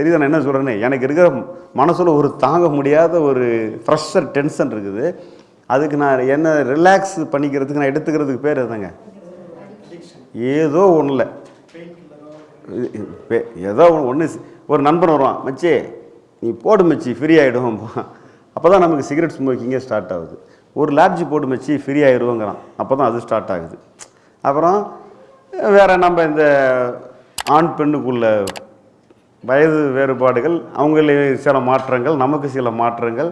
தெரியுது நான் என்ன சொல்கிறேன்னு எனக்கு இருக்கிற மனசில் ஒரு தாங்க முடியாத ஒரு ப்ரெஷர் டென்ஷன் இருக்குது. அதுக்கு நான் என்ன ரிலாக்ஸ் பண்ணிக்கிறதுக்கு நான் எடுத்துக்கிறதுக்கு பேர் எதுங்க? ஏதோ ஒன்றும் ஏதோ ஒன்று ஒரு நண்பன் வருவான் மச்சி நீ போடு மச்சி ஃப்ரீ ஆகிடும் அப்போ தான் நமக்கு சிகரெட் ஸ்மோக்கிங்கே ஸ்டார்ட் ஆகுது. ஒரு லாப்ஜி போட்டு மச்சி ஃப்ரீ ஆகிடுவோங்கிறான் அப்போ தான் அது ஸ்டார்ட் ஆகுது. அப்புறம் வேறு நம்ம இந்த ஆண் பெண்ணுக்குள்ள வயது வேறுபாடுகள் அவங்களே சில மாற்றங்கள் நமக்கு சில மாற்றங்கள்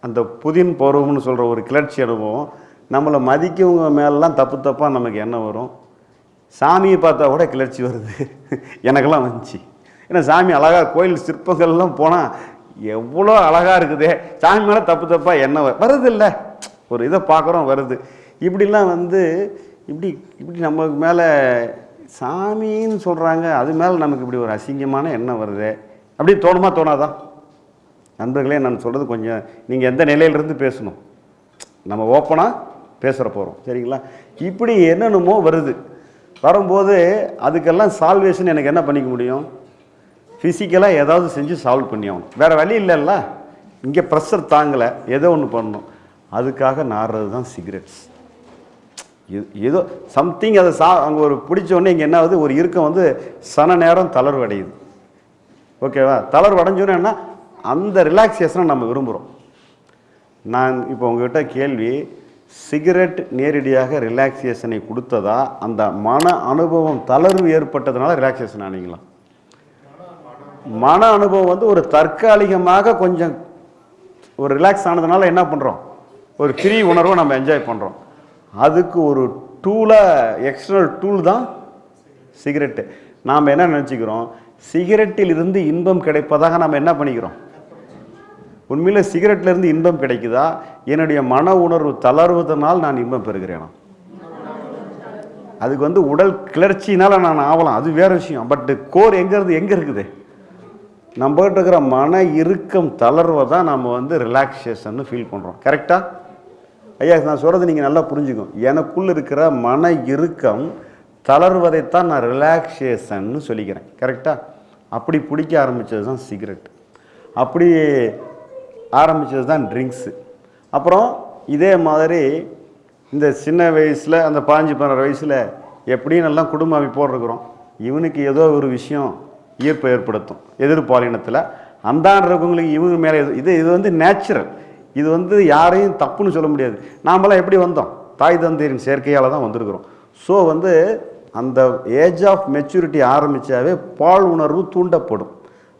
அந்த புதின் பருவம்னு சொல்கிற ஒரு கிளர்ச்சி அனுபவம் நம்மளை மதிக்கவங்க மேலெலாம் தப்பு தப்பாக நமக்கு என்ன வரும்? சாமியை பார்த்தா கூட கிளர்ச்சி வருது. எனக்கெல்லாம் வந்துச்சு. ஏன்னா சாமி அழகாக கோயில் சிற்பங்கள்லாம் போனால் எவ்வளோ அழகாக இருக்குதே. சாமி மேலே தப்பு தப்பாக என்ன வ- வருது இல்லை ஒரு இதை பார்க்குறோம் வருது. இப்படிலாம் வந்து இப்படி இப்படி நமக்கு மேலே சாமின்னு சொல்கிறாங்க அது மேலே நமக்கு இப்படி ஒரு அசிங்கமான எண்ணம் வருது. அப்படி தோணுமா தோணாதான் நண்பர்களே நான் சொல்கிறது கொஞ்சம் நீங்கள் எந்த நிலையிலிருந்து பேசணும்? நம்ம ஓப்பனாக பேசுகிற போகிறோம் சரிங்களா? இப்படி என்னென்னமோ வருது. வரும்போது அதுக்கெல்லாம் சால்வேஷன் எனக்கு என்ன பண்ணிக்க முடியும்? ஃபிசிக்கலாக ஏதாவது செஞ்சு சால்வ் பண்ணி ஆகணும். வேறு வழி இல்லைல்ல. இங்கே ப்ரெஷர் தாங்கலை. ஏதோ ஒன்று பண்ணணும். அதுக்காக நாடுறது தான் சிகரெட்ஸ் ஏதோ சம்திங் அதை சா அங்கே ஒரு பிடிச்சோடனே இங்கே என்ன ஆகுது? ஒரு இறுக்கம் வந்து சன நேரம் தளர்வு அடையுது ஓகேவா? தளர்வு அடைஞ்சோன்னே என்ன அந்த ரிலாக்ஸேஷனை நம்ம விரும்புகிறோம் நான் இப்போ உங்ககிட்ட கேள்வி சிகரெட் நேரடியாக ரிலாக்ஸேஷனை கொடுத்ததா? அந்த மன அனுபவம் தளர்வு ஏற்பட்டதுனால ரிலாக்ஸேஷன் ஆனீங்களா? மன அனுபவம் வந்து ஒரு தற்காலிகமாக கொஞ்சம் ஒரு ரிலாக்ஸ் ஆனதுனால என்ன பண்ணுறோம் ஒரு ஃப்ரீ உணர்வை நம்ம என்ஜாய் பண்ணுறோம் அதுக்கு ஒரு டூலாக எக்ஸ்டர்னல் டூல் தான் சிகரெட்டு நாம் என்ன நினச்சிக்கிறோம்? சிகரெட்டில் இருந்து இன்பம் கிடைப்பதாக நாம் என்ன பண்ணிக்கிறோம்? உண்மையில் சிகரெட்லேருந்து இன்பம் கிடைக்குதா? என்னுடைய மன உணர்வு தளர்வதனால் நான் இன்பம் பெறுகிறேனா? அதுக்கு வந்து உடல் கிளர்ச்சினால் நான் ஆகலாம் அது வேறு விஷயம். பட் கோர் எங்கேருந்து இருந்து இருக்குது? நம்மகிட்ட இருக்கிற மன இறுக்கம் தளர்வை தான் நம்ம வந்து ரிலாக்ஸேஷன் ஃபீல் பண்ணுறோம் கரெக்டாக ஐயா நான் சொல்கிறது நீங்கள் நல்லா புரிஞ்சுக்கும் எனக்குள்ள இருக்கிற மன இறுக்கம் தளர்வதைத்தான் நான் ரிலாக்ஸேஷன்னு சொல்லிக்கிறேன். கரெக்டாக அப்படி பிடிக்க ஆரம்பித்தது தான் சிகரெட் அப்படி ஆரம்பித்தது தான் ட்ரிங்க்ஸு அப்புறம் இதே மாதிரி இந்த சின்ன வயசில் அந்த பாஞ்சு பன்னெண்டு வயசில் எப்படியும் நல்லா குடும்ப அமைப்போடு இருக்கிறோம். இவனுக்கு ஏதோ ஒரு விஷயம் ஈர்ப்பை ஏற்படுத்தும். எதிர்பாலினத்தில். அந்தாண்டு இருக்கவங்களுக்கு இவங்க மேலே இது இது வந்து நேச்சுரல் இது வந்து யாரையும் தப்புன்னு சொல்ல முடியாது. நாமெல்லாம் எப்படி வந்தோம்? தாய் தந்தையரின் சேர்க்கையால் தான் வந்திருக்கிறோம். ஸோ வந்து அந்த ஏஜ் ஆஃப் மெச்சூரிட்டி ஆரம்பித்தாவே பால் உணர்வு தூண்டப்படும்.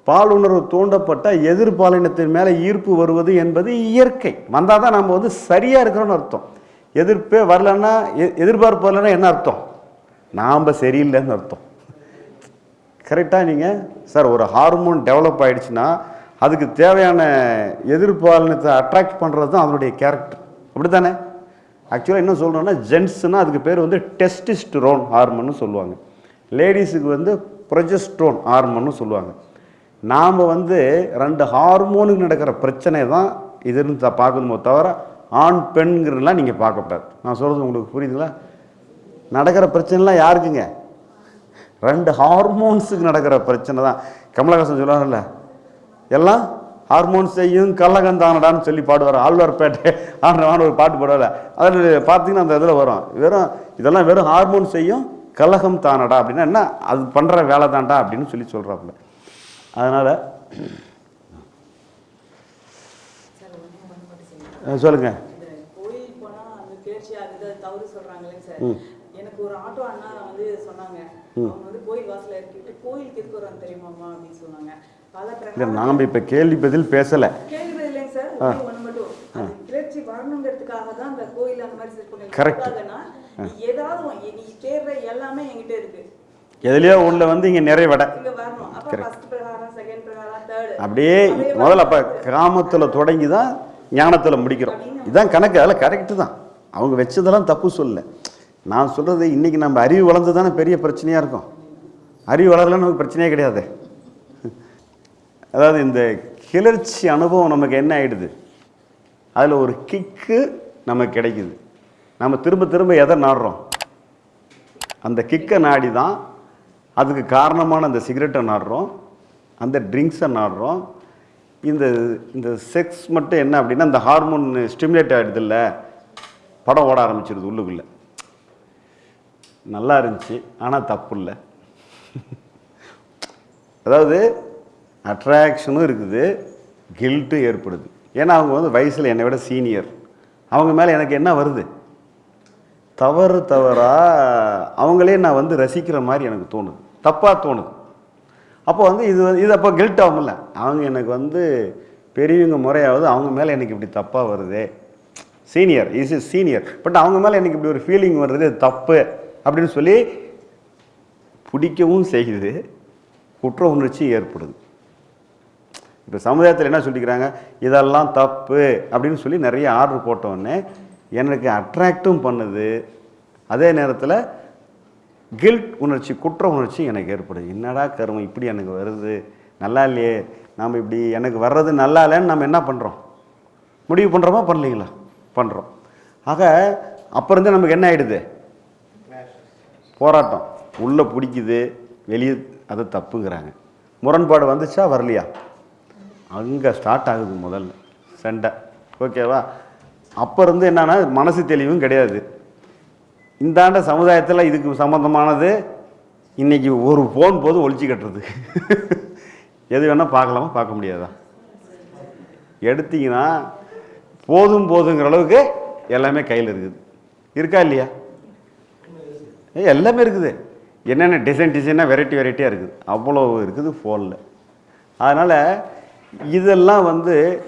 பால் உணர்வு தூண்டப்பட்ட எதிர்பாலினத்தின் மேலே ஈர்ப்பு வருவது என்பது இயற்கை. வந்தால் தான் நம்ம வந்து சரியாக இருக்கிறோன்னு அர்த்தம். எதிர்ப்பே வரலன்னா எ- எதிர்பார்ப்பு வரலன்னா என்ன அர்த்தம்? நாம் சரியில்லைன்னு அர்த்தம். கரெக்டாக நீங்கள் சார் ஒரு ஹார்மோன் டெவலப் ஆகிடுச்சுன்னா அதுக்கு தேவையான எதிர்பாலினத்தை அட்ராக்ட் பண்ணுறது தான் அதனுடைய கேரக்டர் அப்படி தானே ஆக்சுவலாக என்ன சொல்கிறோன்னா ஜென்ட்ஸ்னால் அதுக்கு பேர் வந்து டெஸ்டிஸ்ட்ரோன் ஹார்மோன்னு சொல்லுவாங்க. லேடிஸுக்கு வந்து ப்ரொஜெஸ்ட்ரோன் ஹார்மோன்னு சொல்லுவாங்க. நாம் வந்து ரெண்டு ஹார்மோனுக்கு நடக்கிற பிரச்சனை தான் இதுன்னு த- பார்க்கணுமோ தவிர ஆண் பெண்ங்கிறதெல்லாம் நீங்கள் பார்க்கக்கூடாது நான் சொல்கிறது உங்களுக்கு புரியுதுங்களா? நடக்கிற பிரச்சனைலாம் யாருக்குங்க? ரெண்டு ஹார்மோன்ஸுக்கு நடக்கிற பிரச்சனை தான். கமலஹாசன் சொல்லுவாங்கல்ல எல்லாம் ஹார்மோன்ஸ் செய்யும் கள்ளகந்தானடான்னு சொல்லி பாடுவார் ஆழ்வார்பேட்டை. ஆண்டவான ஒரு பாட்டு பாடுவார் அதில் பார்த்தீங்கன்னா அந்த இதில் வரும். வெறும் இதெல்லாம் வெறும் ஹார்மோன் செய்யும் கலகம் தானடா அப்படின்னா என்ன? அது பண்ணுற வேலை தான்டா அப்படின்னு சொல்லி சொல்கிறாப்புல அதனால் சார் எனக்கு ஒரு ஆட்டோ அண்ணா வந்து சொன்னாங்க. அவங்க வந்து கோயில் வாசல்ல இறக்கிட்டு கோயிலுக்கு வராங்க தெரியுமாமா அப்படின்னு சொன்னாங்க. இல்லை நாம் இப்போ கேள்வி பதில் பேசலை. எதுலையோ உள்ள வந்து இங்கே தேர்ட் அப்படியே முதல்ல அப்போ காமத்தில் தொடங்கி தான் ஞானத்தில் முடிக்கிறோம். இதான் கணக்கு அதில் கரெக்டு தான். அவங்க வச்சதெல்லாம் தப்பு சொல்லல. நான் சொல்கிறது இன்றைக்கி நம்ம அறிவு வளர்ந்து தானே பெரிய பிரச்சனையாக இருக்கும். அறிவு வளரலன்னு நமக்கு பிரச்சனையே கிடையாது. அதாவது இந்த கிளர்ச்சி அனுபவம் நமக்கு என்ன ஆகிடுது அதில் ஒரு கிக்கு நமக்கு கிடைக்குது. நம்ம திரும்ப திரும்ப எதை நாடுறோம்? அந்த கிக்கை நாடி தான் அதுக்கு காரணமான அந்த சிகரெட்டை நாடுறோம் அந்த ட்ரிங்க்ஸை நாடுறோம். இந்த இந்த செக்ஸ் மட்டும் என்ன அப்படின்னா இந்த ஹார்மோன் ஸ்டிமுலேட் ஆகிடுது இல்லை படம் ஓட ஆரம்பிச்சிடுது உள்ளுக்குள்ளே. நல்லா இருந்துச்சு ஆனால் தப்பு இல்லை. அதாவது அட்ராக்ஷனும் இருக்குது கில்ட்டும் ஏற்படுது. ஏன்னா அவங்க வந்து வயசில் என்னை விட சீனியர். அவங்க மேலே எனக்கு என்ன வருது? தவறு தவறா அவங்களே நான் வந்து ரசிக்கிற மாதிரி எனக்கு தோணுது. தப்பாக தோணுது. அப்போ வந்து இது வந்து- இது அப்போ கில்ட் ஆகும்ல அவங்க எனக்கு வந்து பெரியவங்க முறையாவது அவங்க மேலே எனக்கு இப்படி தப்பாக வருதே. Senior is is senior but அவங்க மேலே எனக்கு இப்படி ஒரு ஃபீலிங் வருது தப்பு அப்படின்னு சொல்லி பிடிக்கவும் செய்யுது குற்ற உணர்ச்சி ஏற்படுது. இப்போ சமுதாயத்தில் என்ன சொல்லிக்கிறாங்க? இதெல்லாம் தப்பு அப்படின்னு சொல்லி நிறைய ஆர்டர் போட்டோடனே எனக்கு அட்ராக்டும் பண்ணுது. அதே நேரத்தில் கில்ட் உணர்ச்சி குற்ற உணர்ச்சி எனக்கு ஏற்படுது. என்னடா கருமம் இப்படி எனக்கு வருது. நல்லா இல்லையே. நாம் இப்படி எனக்கு வர்றது நல்லா இல்லைன்னு நம்ம என்ன பண்ணுறோம் முடிவு பண்ணுறோமா பண்ணலீங்களா பண்ணுறோம் ஆக அப்போ இருந்து நமக்கு என்ன ஆகிடுது போராட்டம். உள்ளே பிடிக்குது. வெளியே அது தப்புங்கிறாங்க. முரண்பாடு வந்துச்சா? வரலையா? அங்கே ஸ்டார்ட் ஆகுது முதல்ல சண்டை. ஓகேவா அப்போ இருந்து என்னென்னா மனசு தெளிவும் கிடையாது. இந்தாண்ட சமுதாயத்தில் இதுக்கு சம்மந்தமானது இன்றைக்கி ஒரு ஃபோன் போது ஒழிச்சு கட்டுறது. எது வேணால் பார்க்கலாமா? பார்க்க முடியாதா? எடுத்தீங்கன்னா போதும் போதுங்கிற அளவுக்கு எல்லாமே கையில் இருக்குது. இருக்கா இல்லையா? எல்லாமே இருக்குது. என்னென்ன டிசைன் டிசைனாக வெரைட்டி வெரைட்டியாக இருக்குது. அவ்வளோ இருக்குது ஃபோனில் அதனால் இதெல்லாம் வந்து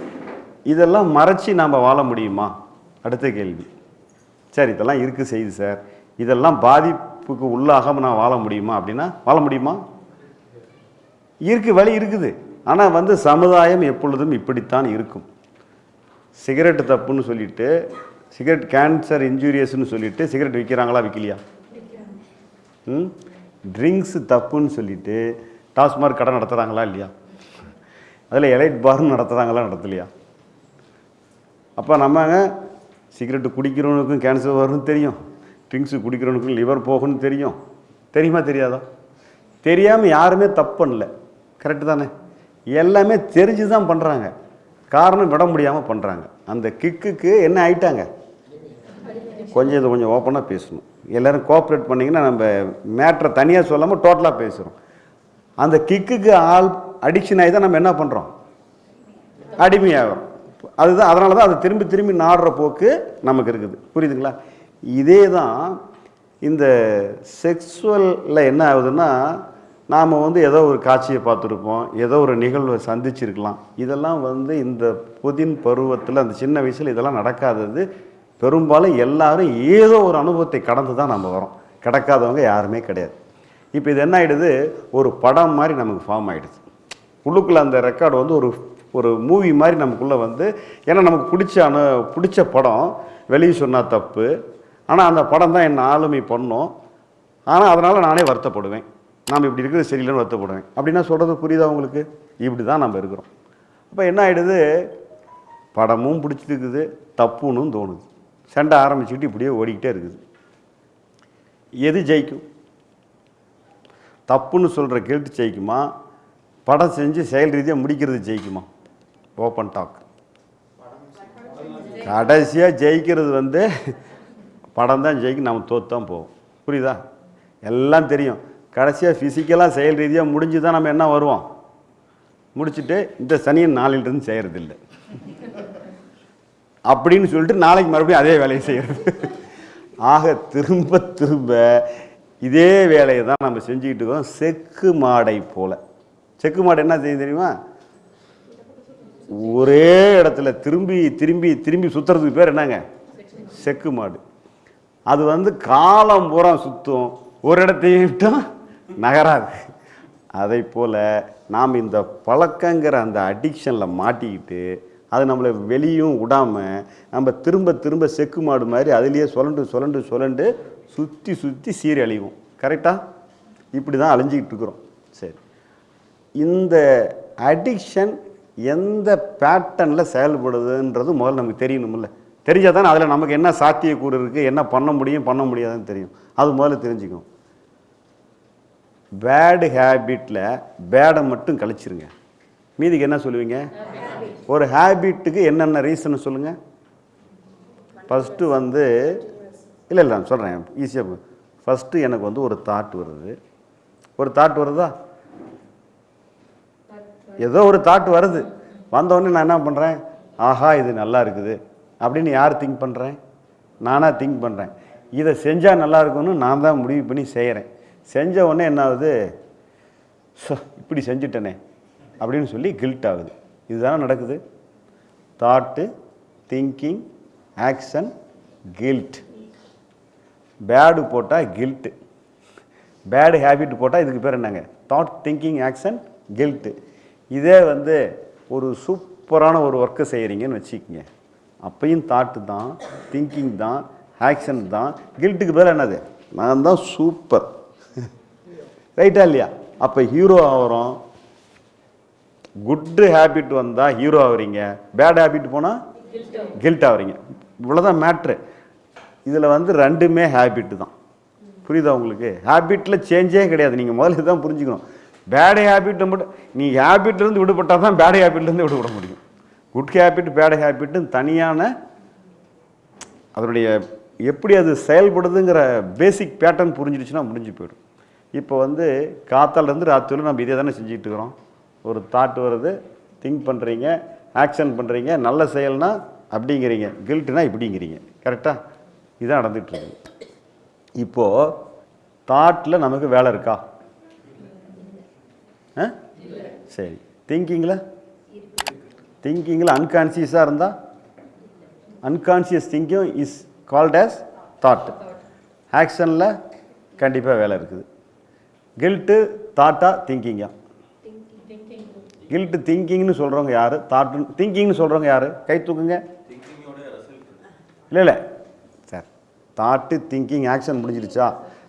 இதெல்லாம் மறைச்சி நாம் வாழ முடியுமா? அடுத்த கேள்வி. சரி இதெல்லாம் இருக்குது செய்யுது சார். இதெல்லாம் பாதிப்புக்கு உள்ளாகாம நான் வாழ முடியுமா அப்படின்னா வாழ முடியுமா? இருக்கு வழி இருக்குது. ஆனால் வந்து சமுதாயம் எப்பொழுதும் இப்படித்தான் இருக்கும். சிகரெட் தப்புன்னு சொல்லிட்டு சிகரெட் கேன்சர் இன்ஜூரியஸ்னு சொல்லிட்டு சிகரெட் விற்கிறாங்களா விற்கலையா ம்? ட்ரிங்க்ஸ் தப்புன்னு சொல்லிட்டு டாஸ்மார்க் கடை நடத்துகிறாங்களா இல்லையா? அதில் எலைட் பார்னு நடத்துகிறாங்களாம் நடத்தலையா? அப்போ நம்மங்க சிகரெட்டு குடிக்கிறவனுக்கும் கேன்சர் வரும்னு தெரியும். ட்ரிங்க்ஸு குடிக்கிறவனுக்கும் லிவர் போகணும்னு தெரியும். தெரியுமா தெரியாதா? தெரியாமல் யாருமே தப்பு பண்ணல. கரெக்டு தானே? எல்லாமே தெரிஞ்சு தான் பண்ணுறாங்க காரணம் விட முடியாமல் பண்ணுறாங்க அந்த கிக்குக்கு என்ன ஆயிட்டாங்க? கொஞ்சம் இதை கொஞ்சம் ஓப்பனாக பேசணும். எல்லோரும் கோஆப்ரேட் பண்ணிங்கன்னா நம்ம மேட்ரை தனியாக சொல்லாமல் டோட்டலாக பேசுகிறோம் அந்த கிக்குக்கு ஆள் அடிக்ஷன் ஆகி தான் நம்ம என்ன பண்ணுறோம் அடிமையாகிறோம். அதுதான் அதனால தான் அது திரும்பி திரும்பி நாடுற போக்கு நமக்கு இருக்குது. புரியுதுங்களா? இதே தான் இந்த செக்ஸுவலில் என்ன ஆகுதுன்னா நாம் வந்து ஏதோ ஒரு காட்சியை பார்த்துருப்போம் ஏதோ ஒரு நிகழ்வை சந்திச்சிருக்கலாம். இதெல்லாம் வந்து இந்த புதின் பருவத்தில் அந்த சின்ன வயசில் இதெல்லாம் நடக்காதது. பெரும்பாலும் எல்லாரும் ஏதோ ஒரு அனுபவத்தை கடந்து தான் நம்ம வரோம். கிடக்காதவங்க யாருமே கிடையாது. இப்போ இது என்ன ஆகிடுது ஒரு படம் மாதிரி நமக்கு ஃபார்ம் ஆகிடுது உள்ளுக்குள்ளே அந்த ரெக்கார்டு வந்து ஒரு ஒரு மூவி மாதிரி நமக்குள்ளே வந்து ஏன்னா நமக்கு பிடிச்ச அனு பிடிச்ச படம் வெளியே சொன்னால் தப்பு. ஆனால் அந்த படம் தான் என்னை ஆளுமை பண்ணும். ஆனால் அதனால் நானே வருத்தப்படுவேன். நாம் இப்படி இருக்கிறது சரியில்லைன்னு வருத்தப்படுவேன். அப்படின்னா சொல்கிறது புரியுதா உங்களுக்கு? இப்படி தான் நம்ம இருக்கிறோம். அப்போ என்ன ஆகிடுது படமும் பிடிச்சிருக்குது தப்புன்னு தோணுது. சண்டை ஆரம்பிச்சுக்கிட்டு இப்படியே ஓடிக்கிட்டே இருக்குது. எது ஜெயிக்கும்? தப்புன்னு சொல்கிற கெல்ட்டு ஜெயிக்குமா? படம் செஞ்சு செயல் ரீதியாக முடிக்கிறது ஜெயிக்குமா? ஓப்பன் டாக் கடைசியாக ஜெயிக்கிறது வந்து படம் தான் ஜெயிக்கும் நம்ம தோற்று தான் போவோம். புரியுதா? எல்லாம் தெரியும். கடைசியாக ஃபிசிக்கலாக செயல் ரீதியாக முடிஞ்சு தான் நம்ம என்ன வருவோம்? முடிச்சுட்டு இந்த சனியன் நாளிலிருந்து செய்கிறதில்ல அப்படின்னு சொல்லிட்டு நாளைக்கு மறுபடியும் அதே வேலையை செய்கிறது ஆக திரும்ப திரும்ப இதே வேலையை தான் நம்ம செஞ்சுக்கிட்டு இருக்கோம். செக்கு மாடை போல். செக்கு மாடு என்ன செய்யும் தெரியுமா? ஒரே இடத்துல திரும்பி திரும்பி திரும்பி சுற்றுறதுக்கு பேர் என்னங்க? செக்கு மாடு. அது வந்து காலம் பூரா சுற்றும் ஒரு இடத்தையும் விட்டும் நகராது. அதை போல் நாம் இந்த பழக்கங்கிற அந்த அடிக்ஷனில் மாட்டிக்கிட்டு அது நம்மளை வெளியும் விடாமல் நம்ம திரும்ப திரும்ப செக்கு மாடு மாதிரி அதுலேயே சுழண்டு சுழண்டு சுழண்டு சுற்றி சுற்றி சீரழிவோம் கரெக்டாக இப்படி தான் அழிஞ்சிக்கிட்டு இருக்கிறோம். சரி. இந்த அடிக்ஷன் எந்த பேட்டர்னில் செயல்படுதுன்றது முதல்ல நமக்கு தெரியணும்ல. தெரிஞ்சால் தானே அதில் நமக்கு என்ன சாத்தியக்கூறு இருக்குது என்ன பண்ண முடியும் பண்ண முடியாதுன்னு தெரியும். அது முதல்ல தெரிஞ்சுக்கும் பேடு ஹேபிட்டில் பேடை மட்டும் கழிச்சிருங்க. மீதிக்கு என்ன சொல்லுவீங்க? ஒரு ஹேபிட்டுக்கு என்னென்ன ரீசன் சொல்லுங்கள் ஃபஸ்ட்டு வந்து இல்லை இல்லை நான் சொல்கிறேன் ஈஸியாக ஃபஸ்ட்டு எனக்கு வந்து ஒரு தாட் வருது. ஒரு தாட் வருதா? ஏதோ ஒரு தாட் வருது. வந்தோடனே நான் என்ன பண்ணுறேன் ஆஹா இது நல்லா இருக்குது. அப்படின்னு யார் திங்க் பண்ணுறேன் நானாக திங்க் பண்ணுறேன் இதை செஞ்சால் நல்லா இருக்கும்னு நான் தான் முடிவு பண்ணி செய்கிறேன் செஞ்ச உடனே என்ன ஆகுது? ஸோ இப்படி செஞ்சுட்டனே அப்படின்னு சொல்லி கில்ட் ஆகுது. இதுதானே நடக்குது? Thought thinking action guilt bad போட்டால் கில்ட்டு பேடு ஹேபிட் போட்டால் இதுக்கு பேர் என்னங்க? தாட் திங்கிங் ஆக்ஷன் கில்ட்டு இதே வந்து ஒரு சூப்பரான ஒரு ஒர்க்கை செய்கிறீங்கன்னு வச்சுக்கோங்க. அப்பையும் தாட்டு தான் திங்கிங் தான் ஆக்ஷன் தான். கில்ட்டுக்கு பேர் என்னது? நான் தான் சூப்பர் ரைட்டா இல்லையா? அப்போ ஹீரோ ஆகிறோம் குட்டு ஹேபிட் வந்தால் ஹீரோ ஆகுறீங்க பேட் ஹேபிட் போனால் கில்ட் ஆகுறீங்க இவ்வளோதான் மேட்ரு இதில் வந்து ரெண்டுமே ஹேபிட்டு தான். புரியுதா உங்களுக்கு? ஹேபிட்டில் சேஞ்சே கிடையாது. நீங்கள் முதல்ல இதுதான் புரிஞ்சுக்கணும். பேட் ஹேபிட்டை மட்டும் நீ ஹேபிட்லேருந்து விடுபட்டால் தான் பேட் ஹேபிட்லேருந்து விடுபட முடியும். குட் ஹேபிட் பேட் ஹேபிட்னு தனியான அதனுடைய எப்படி அது செயல்படுதுங்கிற பேசிக் பேட்டர்ன் புரிஞ்சிடுச்சுன்னா முடிஞ்சு போயிடும். இப்போ வந்து காத்தாலேருந்து ராத்திரியில் நம்ம இதே தானே செஞ்சுட்டு இருக்கிறோம். ஒரு தாட் வருது திங்க் பண்ணுறீங்க ஆக்ஷன் பண்ணுறீங்க நல்ல செயல்னா அப்படிங்கிறீங்க கில்ட்டுனா இப்படிங்கிறீங்க. கரெக்டாக இதுதான் நடந்துகிட்ருக்கு இப்போது தாட்டில் நமக்கு வேலை இருக்கா? ஆ? சரி. திங்கிங்கில் திங்கிங்கில் அன்கான்சியஸாக இருந்தால் unconscious thinking is called as thought ஆக்ஷனில் கண்டிப்பாக வேலை இருக்குது. கில்ட்டு தாட்டா திங்கிங்கா கில்ட்டு திங்கிங்னு சொல்கிறவங்க யார்? தாட்டு திங்கிங்னு சொல்கிறவங்க யார்? கை தூக்குங்க. இல்லை இல்லை. சார் தாட்டு திங்கிங் ஆக்ஷன் முடிஞ்சிருச்சா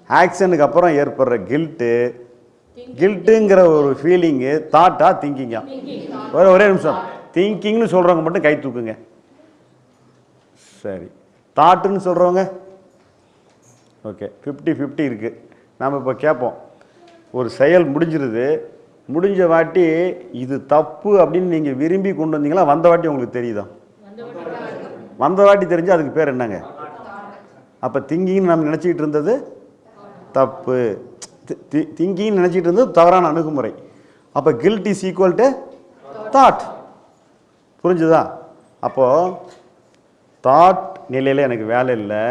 ஆக்ஷனுக்கு அப்புறம் ஏற்படுற கில்ட்டு கில்ட்டுங்கிற ஒரு ஃபீலிங்கு தாட்டா திங்கிங்கா ஒரே ஒரே நிமிஷம். திங்கிங்னு சொல்கிறவங்க மட்டும் கை தூக்குங்க. சரி. தாட்டுன்னு சொல்கிறவங்க ஓகே ஃபிஃப்டி ஃபிஃப்டி இருக்குது நாம் இப்போ கேட்போம் ஒரு செயல் முடிஞ்சிருது. முடிஞ்ச வாட்டி இது தப்பு அப்படின்னு நீங்கள் விரும்பி கொண்டு வந்தீங்களா? வந்த வாட்டி உங்களுக்கு தெரியுதா? வந்த வாட்டி தெரிஞ்சு அதுக்கு பேர் என்னங்க? அப்போ திங்கிங்னு நம்ம நினச்சிக்கிட்டு இருந்தது தப்பு. திங்கிங் நினைச்சிட்டு இருந்தது தவறான அணுகுமுறை. அப்போ guilt is equal to thought புரிஞ்சுதா? அப்போது தாட் நிலையில் எனக்கு வேலை இல்லை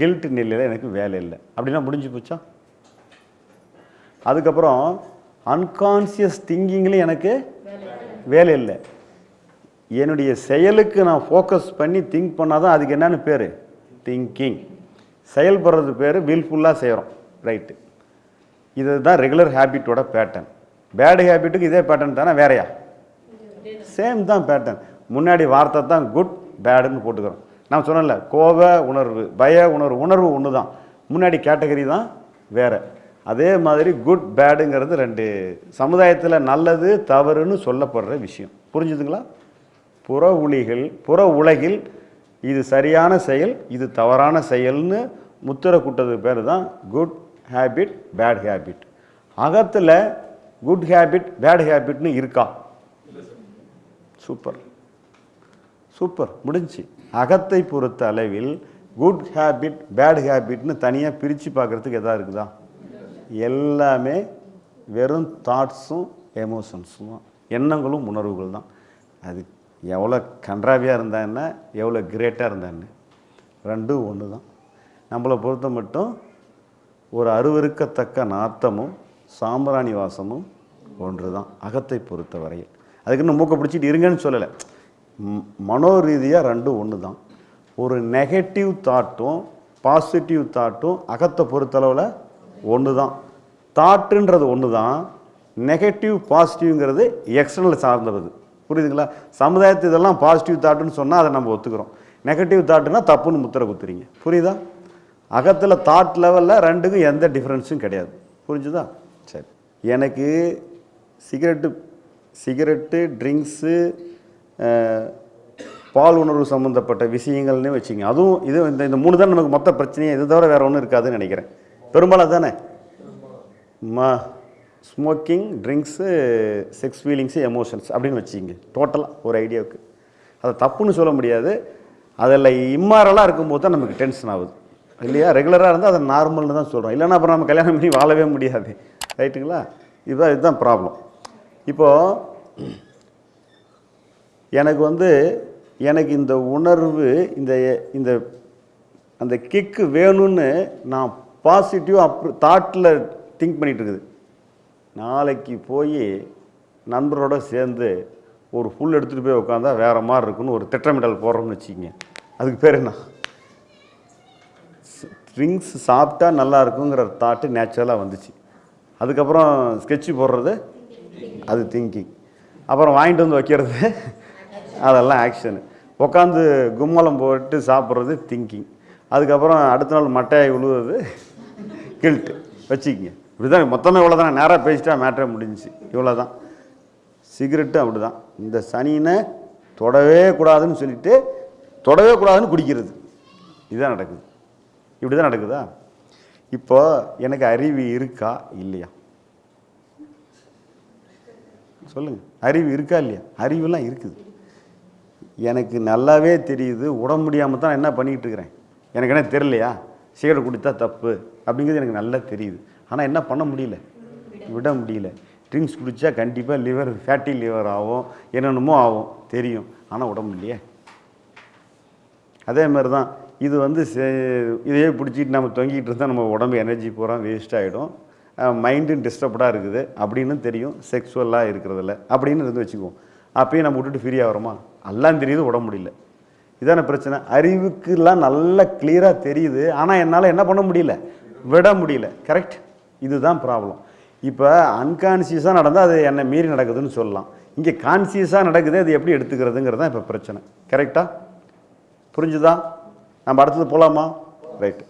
கில்ட் நிலையில் எனக்கு வேலை இல்லை. அப்படின்னா முடிஞ்சு போச்சா? அதுக்கப்புறம் அன்கான்சியஸ் திங்கிங்லேயும் எனக்கு வேலை இல்லை. என்னுடைய செயலுக்கு நான் ஃபோக்கஸ் பண்ணி திங்க் பண்ணால் தான் அதுக்கு என்னென்னு பேர்? திங்கிங் செயல்படுறது பேர் வில்ஃபுல்லாக செய்கிறோம் ரைட்டு இதுதான் ரெகுலர் ஹேபிட்டோட பேட்டர்ன் பேடு ஹேபிட்டுக்கு இதே பேட்டர்ன் தானே வேறையா? சேம் தான் பேட்டர்ன் முன்னாடி வார்த்தை தான் குட் பேடுன்னு போட்டுக்கிறோம். நான் சொன்னேன்ல கோப உணர்வு பய உணர்வு உணர்வு ஒன்று தான் முன்னாடி கேட்டகரி தான் வேறு. அதே மாதிரி குட் பேடுங்கிறது ரெண்டு. சமுதாயத்தில் நல்லது தவறுன்னு சொல்லப்படுற விஷயம். புரிஞ்சுதுங்களா? புற உலிகள் புற உலகில் இது சரியான செயல் இது தவறான செயல்னு முத்திரை கூட்டது பேர் தான் குட் ஹேபிட் பேட் ஹேபிட் அகத்தில் குட் ஹேபிட் பேட் ஹேபிட்னு இருக்கா? சூப்பர் சூப்பர் முடிஞ்சு அகத்தை பொறுத்த அளவில் குட் ஹேபிட் பேட் ஹேபிட்னு தனியாக பிரித்து பார்க்குறதுக்கு எதா இருக்குதா? எல்லாமே வெறும் தாட்ஸும் எமோஷன்ஸும் தான். எண்ணங்களும் உணர்வுகள் தான். அது எவ்வளோ கன்றாவியாக இருந்தா என்ன? எவ்வளோ கிரேட்டாக இருந்தா என்ன? ரெண்டும் ஒன்று தான் நம்மளை பொறுத்த மட்டும் ஒரு அருவருக்கத்தக்க நாத்தமும் சாம்பிராணி வாசமும் ஒன்று தான் அகத்தை பொறுத்த வரையில். அதுக்குன்னு மூக்கை பிடிச்சிட்டு இருங்கன்னு சொல்லலை. மனோ ரீதியாக ரெண்டும் ஒன்று தான் ஒரு நெகட்டிவ் தாட்டும் பாசிட்டிவ் தாட்டும் அகத்தை பொறுத்தளவில் ஒன்று தான் தாட்டுன்றது ஒன்று தான் நெகட்டிவ் பாசிட்டிவ்ங்கிறது எக்ஸ்டர்னல் சார்ந்தது. புரியுதுங்களா? சமுதாயத்து இதெல்லாம் பாசிட்டிவ் தாட்டுன்னு சொன்னால் அதை நம்ம ஒத்துக்கிறோம். நெகட்டிவ் தாட்டுனா தப்புன்னு முத்திரை குத்துறீங்க. புரியுதா? அகத்தில் தாட் லெவலில் ரெண்டுக்கும் எந்த டிஃப்ரென்ஸும் கிடையாது. புரிஞ்சுதா? சரி. எனக்கு சிகரெட்டு சிகரெட்டு ட்ரிங்க்ஸு பால் உணர்வு சம்மந்தப்பட்ட விஷயங்கள்னு வச்சுங்க. அதுவும் இது இந்த இந்த மூணு தான் நமக்கு மொத்த பிரச்சனையே. இது தவிர வேறு ஒன்றும் இருக்காதுன்னு நினைக்கிறேன். பெரும்பாலும் தானே மா smoking drinks sex feelings emotions அப்படின்னு வச்சுக்கிங்க டோட்டலாக ஒரு ஐடியாவுக்கு அதை தப்புன்னு சொல்ல முடியாது. அதில் இம்மாரலாக இருக்கும்போது தான் நமக்கு டென்ஷன் ஆகுது. இல்லையா? ரெகுலராக இருந்தால் அதை நார்மல்னு தான் சொல்கிறோம் இல்லைன்னா அப்புறம் நம்ம கல்யாணம் பண்ணி வாழவே முடியாது. ரைட்டுங்களா? இதுதான் இதுதான் ப்ராப்ளம் இப்போது எனக்கு வந்து எனக்கு இந்த உணர்வு இந்த இந்த அந்த கிக்கு வேணும்னு நான் பாசிட்டிவ் அப் தாட்டில் திங்க் பண்ணிகிட்டு இருக்குது. நாளைக்கு போய் நண்பரோட சேர்ந்து ஒரு ஃபுல் எடுத்துகிட்டு போய் உட்காந்தா வேற மாதிரி இருக்குன்னு ஒரு திட்டமிடல் போடுறோம்னு வச்சுக்கிங்க. அதுக்கு பேர் என்ன? ஸ்ட்ரிங்ஸ் சாப்பிட்டா நல்லா இருக்குங்கிற தாட்டு நேச்சுரலாக வந்துச்சு. அதுக்கப்புறம் ஸ்கெட்சு போடுறது அது திங்கிங். அப்புறம் வாங்கிட்டு வந்து வைக்கிறது அதெல்லாம் ஆக்ஷனு. உட்காந்து கும்மலம் போட்டு சாப்பிட்றது திங்கிங். அதுக்கப்புறம் அடுத்த நாள் மட்டையாய் விழுவுறது கில்ட்டு. வச்சுக்கிங்க. இப்படி தான் மொத்தமே இவ்வளோ தான் நேராக பேசிட்டா மேட்டரே முடிஞ்சிச்சு. இவ்வளோ தான் சிகரெட்டு அப்படி தான் இந்த சனினை தொடவே கூடாதுன்னு சொல்லிட்டு தொடவே கூடாதுன்னு குடிக்கிறது. இதுதான் நடக்குது. இப்படி தான் நடக்குதா? இப்போ எனக்கு அறிவு இருக்கா? இல்லையா? சொல்லுங்க. அறிவு இருக்கா இல்லையா? அறிவுலாம் இருக்குது. எனக்கு நல்லாவே தெரியுது. உடம்பு முடியாமல் தான் என்ன பண்ணிக்கிட்டு இருக்கிறேன்? எனக்கு என்ன தெரியலையா? சிகரெட் குடித்தா தப்பு. அப்படிங்கிறது எனக்கு நல்லா தெரியுது. ஆனால் என்ன பண்ண முடியல? விட முடியல. ட்ரிங்க்ஸ் குடித்தா கண்டிப்பாக லிவர் ஃபேட்டி லிவர் ஆகும். என்னென்னமோ ஆகும். தெரியும். ஆனால் உடம்பு இல்லையே. அதே மாதிரி தான் இது வந்து சே- இதையே பிடிச்சிட்டு நம்ம தொங்கிட்டு இருந்தால் நம்ம உடம்பு எனர்ஜி பூரா வேஸ்ட் ஆகிடும் மைண்டும் டிஸ்டர்ப்டாக இருக்குது. அப்படின்னு தெரியும். செக்ஸுவலாக இருக்கிறதில்ல அப்படின்னு இருந்து வச்சுக்குவோம். அப்பயும் நம்ம விட்டுட்டு ஃப்ரீ ஆகிறோமா? எல்லாம் தெரியுது உடம்பு முடியல. இதான பிரச்சனை. அறிவுக்குலாம் நல்லா கிளியராக தெரியுது. ஆனால் என்னால் என்ன பண்ண முடியல? விட முடியல. கரெக்ட் இதுதான் ப்ராப்ளம் இப்போ அன்கான்சியஸாக நடந்தால் அது என்னை மீறி நடக்குதுன்னு சொல்லலாம். இங்கே கான்சியஸாக நடக்குது அது எப்படி எடுத்துக்கிறதுங்கிறது தான் இப்போ பிரச்சனை. கரெக்டாக புரிஞ்சுதா? நம்ம அடுத்தது போகலாமா ரைட்டு